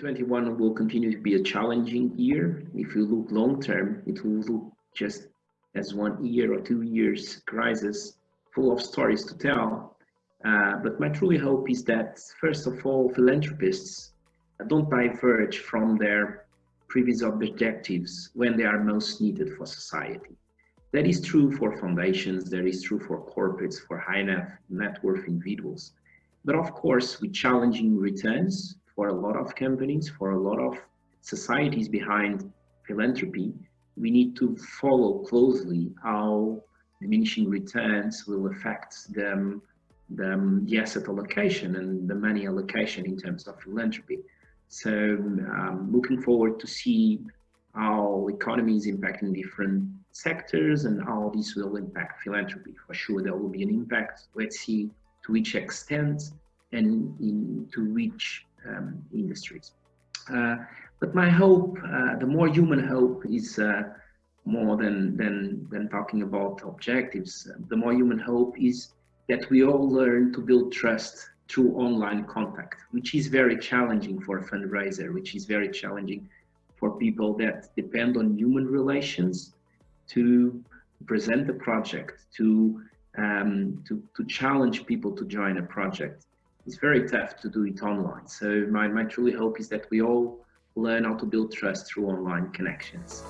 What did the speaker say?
2021 will continue to be a challenging year. If you look long term, it will look just as one year or two years crisis full of stories to tell. Uh, but my truly hope is that, first of all, philanthropists don't diverge from their previous objectives when they are most needed for society. That is true for foundations, that is true for corporates, for high net, net worth individuals. But of course, with challenging returns for a lot of companies, for a lot of societies behind philanthropy, we need to follow closely how diminishing returns will affect them, the, asset allocation and the money allocation in terms of philanthropy. So um, looking forward to see how economy is impacting different sectors and how this will impact philanthropy. For sure, there will be an impact. Let's see to which extent and in, to which um, industries. Uh, but my hope, uh, the more human hope, is uh, more than, than, than talking about objectives. The more human hope is that we all learn to build trust through online contact, which is very challenging for a fundraiser, which is very challenging for people that depend on human relations to present the project, to, um, to, to challenge people to join a project. It's very tough to do it online. So my, my truly hope is that we all learn how to build trust through online connections.